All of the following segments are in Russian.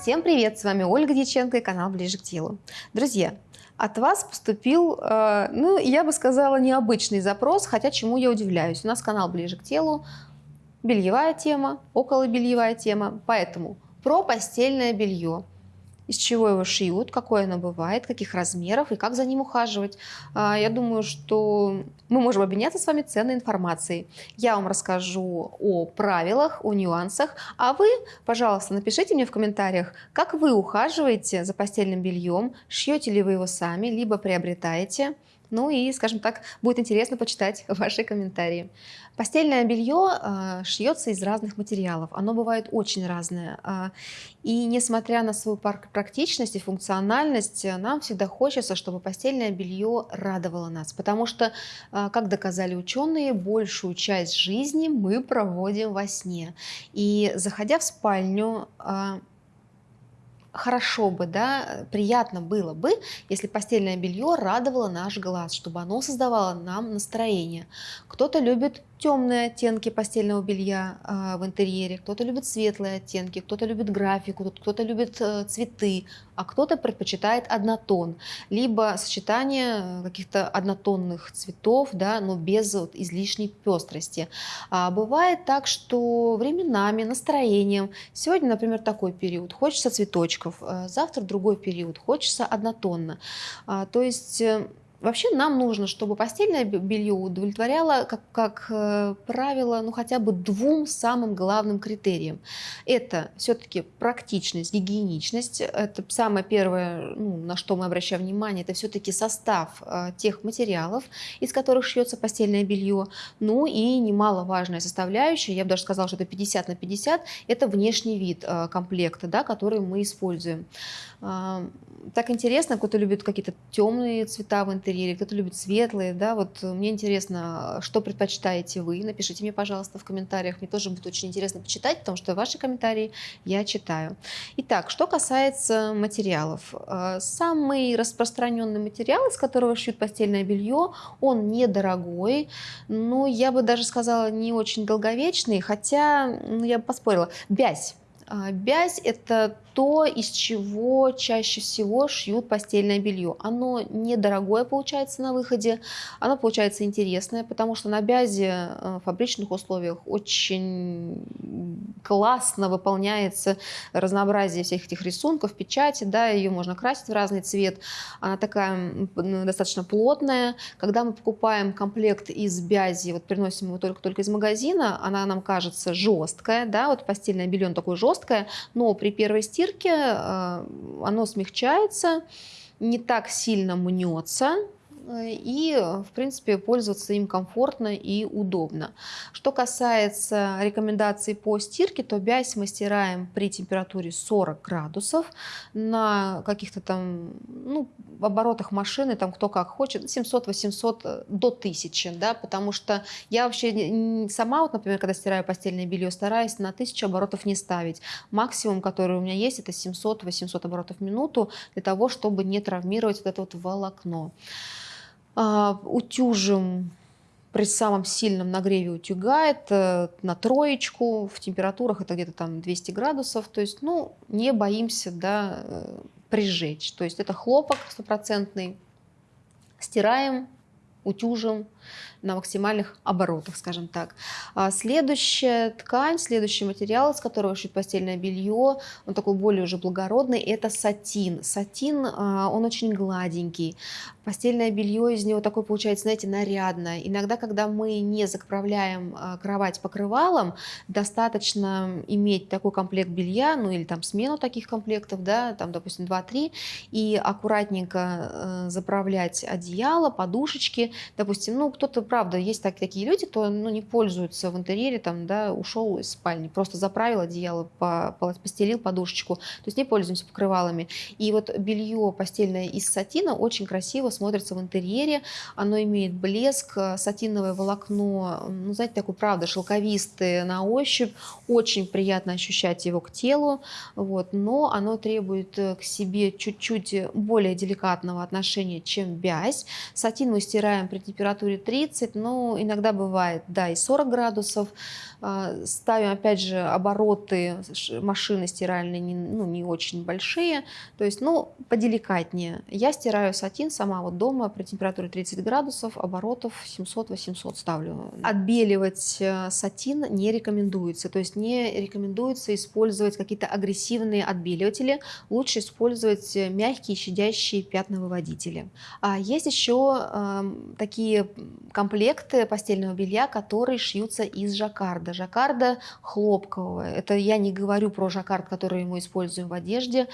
Всем привет! С вами Ольга Дьяченко и канал Ближе к телу. Друзья, от вас поступил, э, ну, я бы сказала, необычный запрос, хотя чему я удивляюсь. У нас канал Ближе к телу, бельевая тема, около бельевая тема, поэтому про постельное белье – из чего его шьют, какое оно бывает, каких размеров и как за ним ухаживать. А, я думаю, что мы можем обменяться с вами ценной информацией. Я вам расскажу о правилах, о нюансах, а вы, пожалуйста, напишите мне в комментариях, как вы ухаживаете за постельным бельем, шьете ли вы его сами, либо приобретаете. Ну и, скажем так, будет интересно почитать ваши комментарии. Постельное белье э, шьется из разных материалов. Оно бывает очень разное. Э, и несмотря на свою практичность и функциональность, нам всегда хочется, чтобы постельное белье радовало нас. Потому что, э, как доказали ученые, большую часть жизни мы проводим во сне. И заходя в спальню, э, хорошо бы, да, приятно было бы, если постельное белье радовало наш глаз, чтобы оно создавало нам настроение. Кто-то любит темные оттенки постельного белья э, в интерьере, кто-то любит светлые оттенки, кто-то любит графику, кто-то любит э, цветы, а кто-то предпочитает однотон, либо сочетание каких-то однотонных цветов, да, но без вот, излишней пестрости. А бывает так, что временами, настроением, сегодня, например, такой период, хочется цветочков, э, завтра другой период, хочется однотонно. А, то есть э, Вообще нам нужно, чтобы постельное белье удовлетворяло, как, как э, правило, ну хотя бы двум самым главным критериям. Это все-таки практичность, гигиеничность. Это самое первое, ну, на что мы обращаем внимание, это все-таки состав э, тех материалов, из которых шьется постельное белье. Ну и немаловажная составляющая, я бы даже сказала, что это 50 на 50, это внешний вид э, комплекта, да, который мы используем. Э, так интересно, кто-то любит какие-то темные цвета в интерьере, кто-то любит светлые, да, вот мне интересно, что предпочитаете вы, напишите мне, пожалуйста, в комментариях, мне тоже будет очень интересно почитать, потому что ваши комментарии я читаю. Итак, что касается материалов. Э, самый распространенный материал, из которого шьют постельное белье, он недорогой, но я бы даже сказала не очень долговечный, хотя ну, я бы поспорила. Бязь. А, бязь – это то, из чего чаще всего шьют постельное белье. Оно недорогое получается на выходе, оно получается интересное, потому что на бязе э, в фабричных условиях очень классно выполняется разнообразие всех этих рисунков, печати, да, ее можно красить в разный цвет. Она такая достаточно плотная. Когда мы покупаем комплект из бязи, вот приносим его только, только из магазина, она нам кажется жесткая, да, вот постельное белье такое жесткое, но при первой стирке стирке э, оно смягчается, не так сильно мнется, и, в принципе, пользоваться им комфортно и удобно. Что касается рекомендаций по стирке, то бязь мы стираем при температуре 40 градусов на каких-то там, ну, оборотах машины, там кто как хочет, 700-800 до 1000, да, потому что я вообще сама, вот, например, когда стираю постельное белье, стараюсь на 1000 оборотов не ставить. Максимум, который у меня есть, это 700-800 оборотов в минуту для того, чтобы не травмировать вот это вот волокно. А, утюжим при самом сильном нагреве утюгает э, на троечку, в температурах это где-то там 200 градусов, то есть, ну, не боимся, да, э, прижечь. То есть это хлопок стопроцентный, стираем, утюжим на максимальных оборотах, скажем так. А следующая ткань, следующий материал, из которого шить постельное белье, он такой более уже благородный, это сатин. Сатин, а, он очень гладенький. Постельное белье из него такое получается, знаете, нарядное. Иногда, когда мы не заправляем а, кровать покрывалом, достаточно иметь такой комплект белья, ну или там смену таких комплектов, да, там, допустим, 2-3, и аккуратненько э, заправлять одеяло, подушечки, допустим, ну, кто-то, правда, есть так, такие люди, кто ну, не пользуются в интерьере, там, да, ушел из спальни, просто заправил одеяло, по, постелил подушечку, то есть не пользуемся покрывалами. И вот белье постельное из сатина очень красиво смотрится в интерьере, оно имеет блеск, сатиновое волокно, ну, знаете, такое, правда, шелковистое на ощупь, очень приятно ощущать его к телу, вот, но оно требует к себе чуть-чуть более деликатного отношения, чем бязь. Сатин мы стираем при температуре 30, но иногда бывает, да, и 40 градусов. А, ставим, опять же, обороты машины стиральной не, ну, не очень большие, то есть, ну, поделикатнее. Я стираю сатин сама вот дома при температуре 30 градусов, оборотов 700-800 ставлю. Отбеливать э, сатин не рекомендуется, то есть не рекомендуется использовать какие-то агрессивные отбеливатели, лучше использовать мягкие щадящие пятновыводители. А есть еще э, такие комплекты постельного белья, которые шьются из жаккарда жаккарда. Жаккарда хлопкового. Это я не говорю про жаккард, который мы используем в одежде.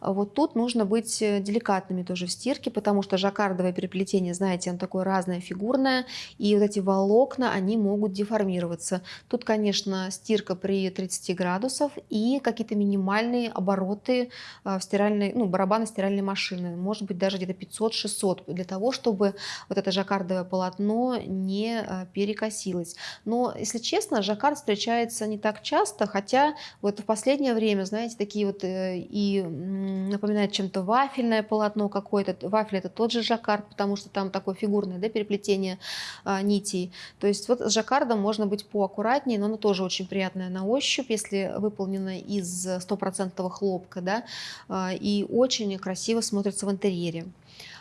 Вот тут нужно быть э, деликатными тоже в стирке, потому что жаккардовое переплетение, знаете, оно такое разное, фигурное, и вот эти волокна, они могут деформироваться. Тут, конечно, стирка при 30 градусов и какие-то минимальные обороты э, в стиральной, ну, барабаны стиральной машины. Может быть, даже где-то 500-600 для того, чтобы вот это жаккардовое полотно не э, перекосилось. Но, если честно, жаккард жаккард встречается не так часто, хотя вот в последнее время, знаете, такие вот э, и напоминает чем-то вафельное полотно какое-то. Вафель это тот же жаккард, потому что там такое фигурное да, переплетение а, нитей. То есть вот с жаккардом можно быть поаккуратнее, но оно тоже очень приятное на ощупь, если выполнено из стопроцентного хлопка, да, а, и очень красиво смотрится в интерьере.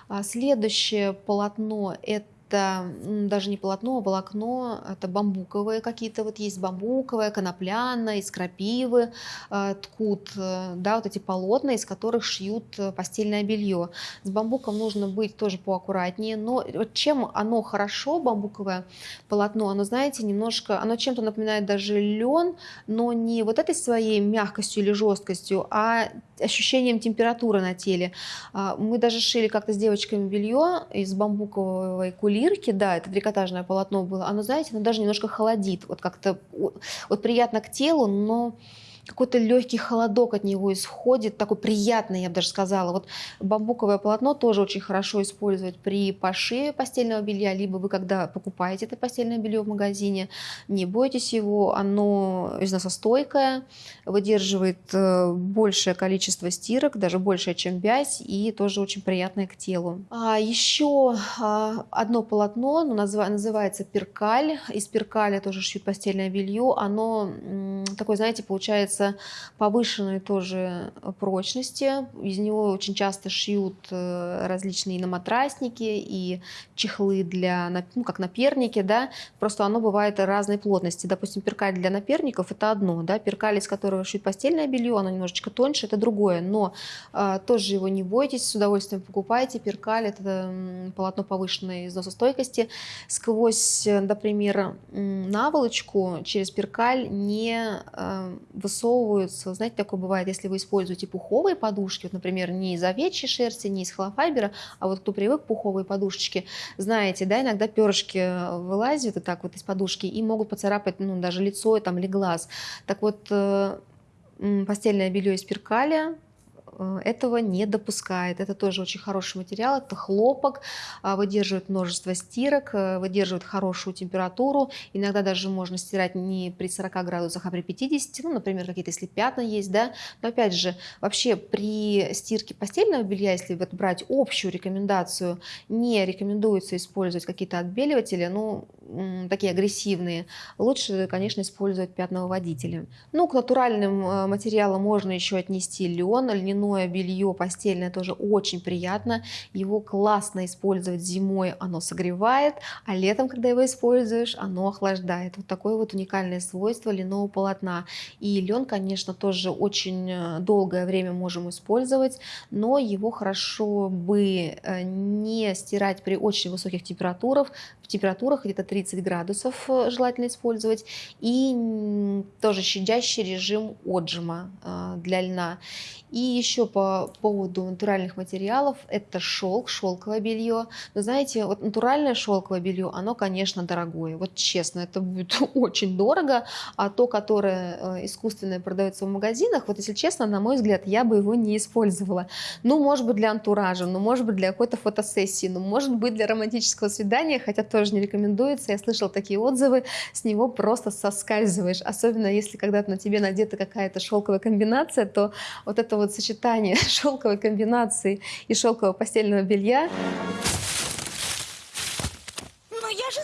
А следующее полотно это это даже не полотно, а волокно, это бамбуковые какие-то, вот есть бамбуковое, конопляное, из крапивы э, ткут, э, да, вот эти полотна, из которых шьют э, постельное белье. С бамбуком нужно быть тоже поаккуратнее, но чем оно хорошо, бамбуковое полотно, оно, знаете, немножко, оно чем-то напоминает даже лен, но не вот этой своей мягкостью или жесткостью, а ощущением температуры на теле. А, мы даже шили как-то с девочками белье из бамбуковой кулирки, да, это трикотажное полотно было, оно, знаете, оно даже немножко холодит, вот как-то вот приятно к телу, но какой-то легкий холодок от него исходит, такой приятный, я бы даже сказала. Вот бамбуковое полотно тоже очень хорошо использовать при пошиве постельного белья, либо вы когда покупаете это постельное белье в магазине, не бойтесь его, оно износостойкое, выдерживает э, большее количество стирок, даже больше, чем бязь, и тоже очень приятное к телу. А еще а, одно полотно, называется перкаль, из перкаля тоже шьют постельное белье, оно такое, знаете, получается повышенной тоже прочности. Из него очень часто шьют э, различные наматрасники и чехлы для, ну, как наперники, да, просто оно бывает разной плотности. Допустим, перкаль для наперников – это одно, да, перкаль, из которого шьют постельное белье, оно немножечко тоньше, это другое, но а, тоже его не бойтесь, с удовольствием покупайте. Перкаль – это полотно повышенной износостойкости. Сквозь, например, наволочку через перкаль не высовывается высовываются. Знаете, такое бывает, если вы используете пуховые подушки, вот, например, не из овечьей шерсти, не из холофайбера, а вот кто привык пуховые подушечки, знаете, да, иногда перышки вылазят вот так вот из подушки и могут поцарапать, ну, даже лицо там, или глаз. Так вот, э, постельное белье из перкаля Э, этого не допускает. Это тоже очень хороший материал, это хлопок, а, выдерживает множество стирок, э, выдерживает хорошую температуру. Иногда даже можно стирать не при 40 градусах, а при 50, ну, например, какие-то если пятна есть, да. Но опять же, вообще при стирке постельного белья, если вот брать общую рекомендацию, не рекомендуется использовать какие-то отбеливатели, ну, такие агрессивные. Лучше, конечно, использовать пятновыводители. Ну, к натуральным э, материалам можно еще отнести лен, льняную льняное белье постельное тоже очень приятно. Его классно использовать зимой, оно согревает, а летом, когда его используешь, оно охлаждает. Вот такое вот уникальное свойство льняного полотна. И лен, конечно, тоже очень э, долгое время можем использовать, но его хорошо бы э, не стирать при очень высоких температурах, в температурах где-то 30 градусов э, желательно использовать, и тоже щадящий режим отжима для льна. И еще по поводу натуральных материалов, это шелк, шелковое белье. Но знаете, вот натуральное шелковое белье, оно, конечно, дорогое. Вот честно, это будет очень дорого. А то, которое э, искусственное продается в магазинах, вот если честно, на мой взгляд, я бы его не использовала. Ну, может быть, для антуража, ну, может быть, для какой-то фотосессии, ну, может быть, для романтического свидания, хотя тоже не рекомендуется. Я слышала такие отзывы, с него просто соскальзываешь. Особенно если когда-то на тебе надета какая-то шелковая комбинация, то вот это вот сочетание шелковой комбинации и шелкового постельного белья. Но я же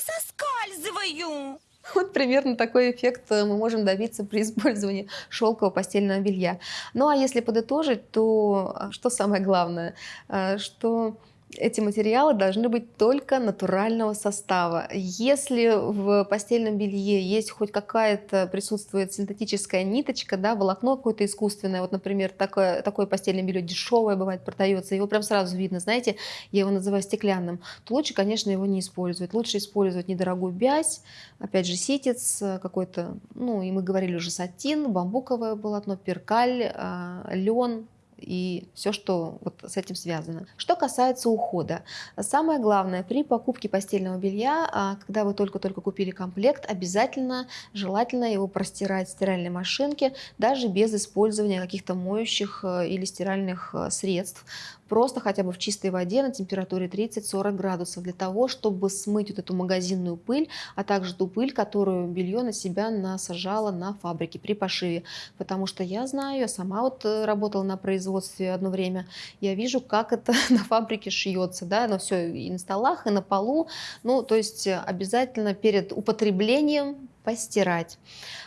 Вот примерно такой эффект э, мы можем добиться при использовании шелкового постельного белья. Ну а если подытожить, то э, что самое главное, э, что эти материалы должны быть только натурального состава. Если в постельном белье есть хоть какая-то присутствует синтетическая ниточка, да, волокно какое-то искусственное, вот, например, такое, такое постельное белье дешевое бывает продается, его прям сразу видно, знаете, я его называю стеклянным, то лучше, конечно, его не использовать. Лучше использовать недорогую бязь, опять же, ситец какой-то, ну, и мы говорили уже сатин, бамбуковое полотно, перкаль, а, лен, и все, что вот с этим связано. Что касается ухода, самое главное при покупке постельного белья, а, когда вы только-только купили комплект, обязательно, желательно его простирать в стиральной машинке, даже без использования каких-то моющих э, или стиральных э, средств, просто хотя бы в чистой воде на температуре 30-40 градусов для того, чтобы смыть вот эту магазинную пыль, а также ту пыль, которую белье на себя насажало на фабрике при пошиве. Потому что я знаю, я сама вот э, работала на производстве одно время, я вижу, как это на фабрике шьется, да, но все и на столах, и на полу. Ну, то есть э, обязательно перед употреблением постирать.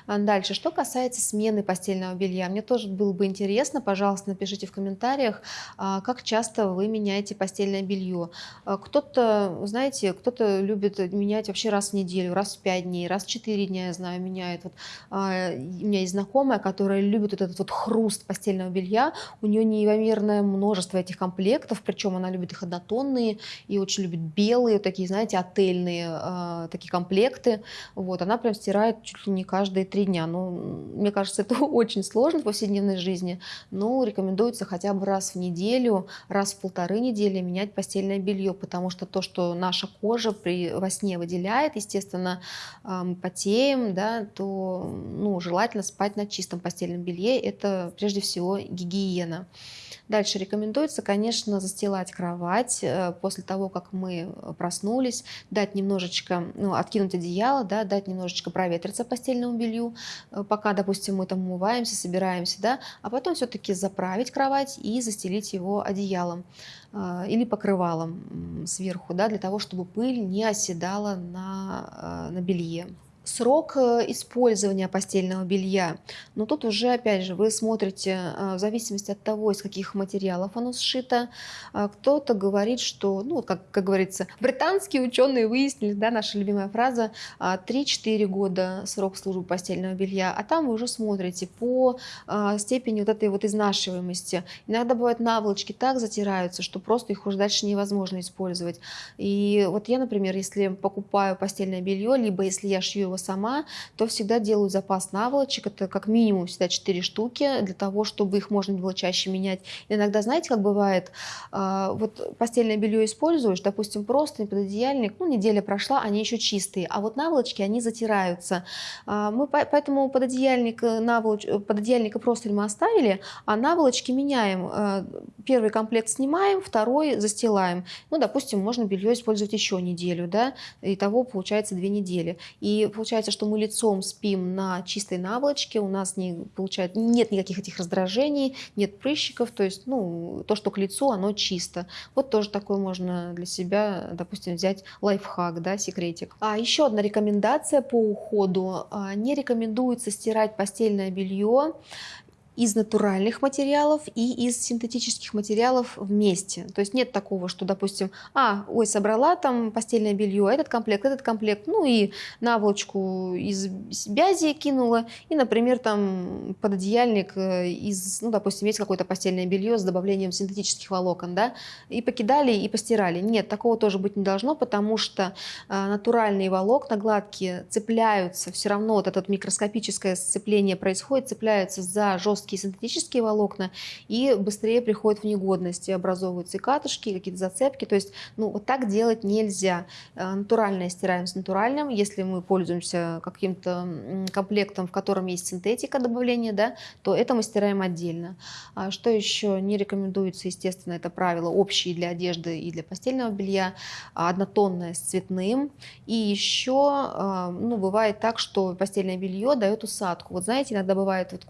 А дальше, что касается смены постельного белья, мне тоже было бы интересно, пожалуйста, напишите в комментариях, а, как часто вы меняете постельное белье. А, кто-то, знаете, кто-то любит менять вообще раз в неделю, раз в пять дней, раз в четыре дня, я знаю, меняет. Вот, у меня есть знакомая, которая любит вот этот вот хруст постельного белья, у нее неимоверное множество этих комплектов, причем она любит их однотонные и очень любит белые, такие, знаете, отельные такие комплекты. Вот, она прям чуть ли не каждые три дня. Ну, мне кажется, это очень сложно в повседневной жизни, но рекомендуется хотя бы раз в неделю, раз в полторы недели менять постельное белье, потому что то, что наша кожа при, во сне выделяет, естественно, мы потеем, да, то ну, желательно спать на чистом постельном белье. Это прежде всего гигиена. Дальше рекомендуется, конечно, застилать кровать э, после того, как мы проснулись, дать немножечко, ну, откинуть одеяло, да, дать немножечко проветриться постельному белью, э, пока, допустим, мы там умываемся, собираемся, да, а потом все-таки заправить кровать и застелить его одеялом э, или покрывалом сверху, да, для того, чтобы пыль не оседала на, на белье. Срок э, использования постельного белья. Но тут уже, опять же, вы смотрите э, в зависимости от того, из каких материалов оно сшито. А кто-то говорит, что, ну, как, как говорится, британские ученые выяснили, да, наша любимая фраза, 3-4 а, года срок службы постельного белья, а там вы уже смотрите по степени вот этой вот изнашиваемости. Иногда бывают наволочки так затираются, что просто их уже дальше невозможно использовать. И вот я, например, если покупаю постельное белье, либо если я шью его сама, то всегда делаю запас наволочек. Это как минимум всегда 4 штуки, для того, чтобы их можно было чаще менять. Иногда, знаете, как бывает, а, вот постельное белье используешь, допустим, просто пододеяльник, ну, неделя прошла, они еще чистые, а вот наволочки, они затираются. А, мы поэтому пододеяльник, э, наволоч... Э, пододеяльника просто мы оставили, а наволочки меняем. Э, первый комплект снимаем, второй застилаем. Ну, допустим, можно белье использовать еще неделю, да, и того получается две недели. И получается получается, что мы лицом спим на чистой наволочке, у нас не получается, нет никаких этих раздражений, нет прыщиков, то есть ну, то, что к лицу, оно чисто. Вот тоже такой можно для себя, допустим, взять лайфхак, да, секретик. А еще одна рекомендация по уходу. А, не рекомендуется стирать постельное белье из натуральных материалов и из синтетических материалов вместе. То есть нет такого, что, допустим, а, ой, собрала там постельное белье, этот комплект, этот комплект, ну и наволочку из бязи кинула, и, например, там пододеяльник э, из, ну, допустим, есть какое-то постельное белье с добавлением синтетических волокон, да, и покидали, и постирали. Нет, такого тоже быть не должно, потому что э, натуральные волокна гладкие цепляются, все равно вот это микроскопическое сцепление происходит, цепляются за жесткие жесткие синтетические волокна и быстрее приходят в негодность, и образовываются и катышки, какие-то зацепки. То есть ну, вот так делать нельзя. Э, натуральное стираем с натуральным. Если мы пользуемся каким-то комплектом, в котором есть синтетика добавления, да, то это мы стираем отдельно. А что еще не рекомендуется, естественно, это правило общие для одежды и для постельного белья, однотонное с цветным. И еще э, ну, бывает так, что постельное белье дает усадку. Вот знаете, иногда бывает вот,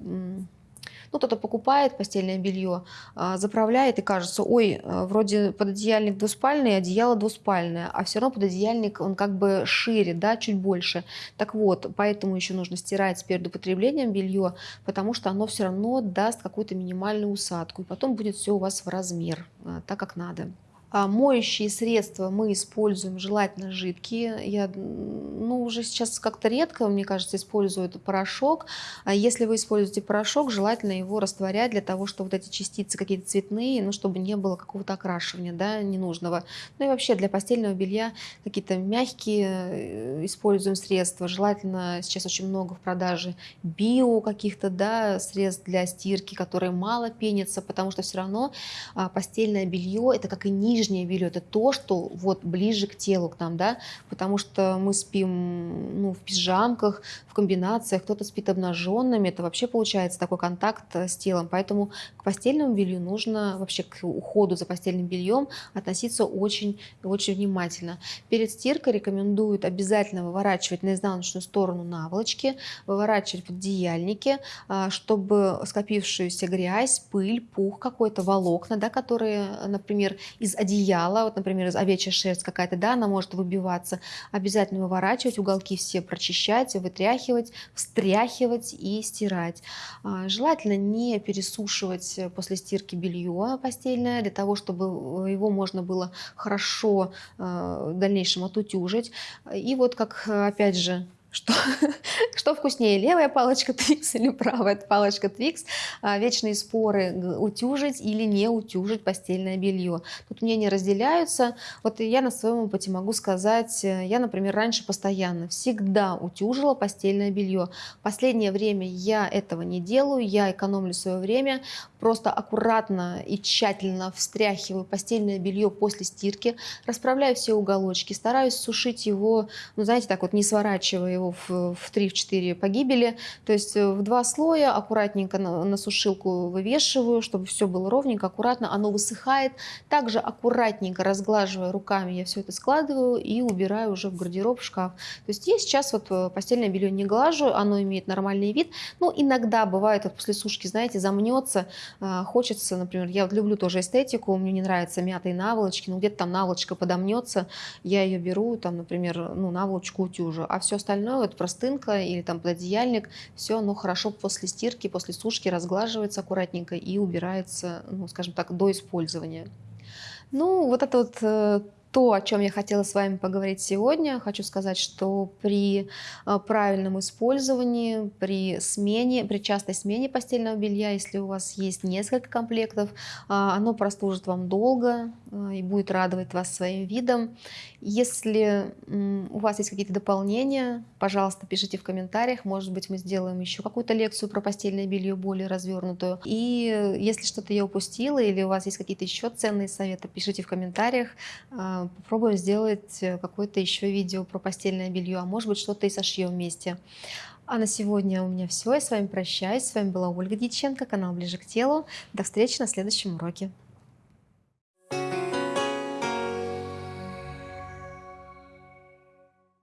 Ну, кто-то покупает постельное белье, а, заправляет и кажется, ой, а, вроде пододеяльник двуспальный, одеяло двуспальное, а все равно пододеяльник, он как бы шире, да, чуть больше. Так вот, поэтому еще нужно стирать перед употреблением белье, потому что оно все равно даст какую-то минимальную усадку, и потом будет все у вас в размер, а, так как надо. А моющие средства мы используем желательно жидкие. Я ну, уже сейчас как-то редко, мне кажется, использую порошок. А если вы используете порошок, желательно его растворять для того, чтобы вот эти частицы какие-то цветные, ну, чтобы не было какого-то окрашивания да, ненужного. Ну и вообще для постельного белья какие-то мягкие э, используем средства. Желательно сейчас очень много в продаже био каких-то да, средств для стирки, которые мало пенятся, потому что все равно а, постельное белье это как и нижнее нижнее белье это то, что вот ближе к телу к нам, да, потому что мы спим ну, в пижамках, в комбинациях, кто-то спит обнаженными, это вообще получается такой контакт э, с телом, поэтому к постельному белью нужно вообще к уходу за постельным бельем относиться очень очень внимательно. Перед стиркой рекомендуют обязательно выворачивать на изнаночную сторону наволочки, выворачивать пододеяльники, а, чтобы скопившуюся грязь, пыль, пух какой-то, волокна, да, которые, например, из одеяла, вот, например, овечья шерсть какая-то, да, она может выбиваться, обязательно выворачивать, уголки все прочищать, вытряхивать, встряхивать и стирать. А, желательно не пересушивать после стирки белье постельное, для того, чтобы его можно было хорошо а, в дальнейшем отутюжить. И вот как, опять же, что, что вкуснее, левая палочка Twix или правая палочка Twix? А, вечные споры, утюжить или не утюжить постельное белье. Тут мнения разделяются. Вот я на своем опыте могу сказать, э, я, например, раньше постоянно всегда утюжила постельное белье. Последнее время я этого не делаю, я экономлю свое время, просто аккуратно и тщательно встряхиваю постельное белье после стирки, расправляю все уголочки, стараюсь сушить его, ну, знаете, так вот не сворачивая его в, в 3-4 погибели. То есть э, в два слоя аккуратненько на, на сушилку вывешиваю, чтобы все было ровненько, аккуратно. Оно высыхает. Также аккуратненько разглаживая руками, я все это складываю и убираю уже в гардероб, в шкаф. То есть я сейчас вот э, постельное белье не глажу, оно имеет нормальный вид. Ну, иногда бывает вот после сушки, знаете, замнется, хочется, например, я вот люблю тоже эстетику, мне не нравятся мятые наволочки, но где-то там наволочка подомнется, я ее беру, там, например, ну, наволочку утюжу, а все остальное остальное, вот простынка или там пододеяльник, все оно хорошо после стирки, после сушки разглаживается аккуратненько и убирается, ну, скажем так, до использования. Ну, вот это вот э, то, о чем я хотела с вами поговорить сегодня. Хочу сказать, что при э, правильном использовании, при смене, при частой смене постельного белья, если у вас есть несколько комплектов, э, оно прослужит вам долго э, и будет радовать вас своим видом. Если у вас есть какие-то дополнения, пожалуйста, пишите в комментариях. Может быть, мы сделаем еще какую-то лекцию про постельное белье более развернутую. И если что-то я упустила или у вас есть какие-то еще ценные советы, пишите в комментариях попробуем сделать э, какое-то еще видео про постельное белье, а может быть что-то и сошьем вместе. А на сегодня у меня все. Я с вами прощаюсь. С вами была Ольга Диченко, канал Ближе к телу. До встречи на следующем уроке.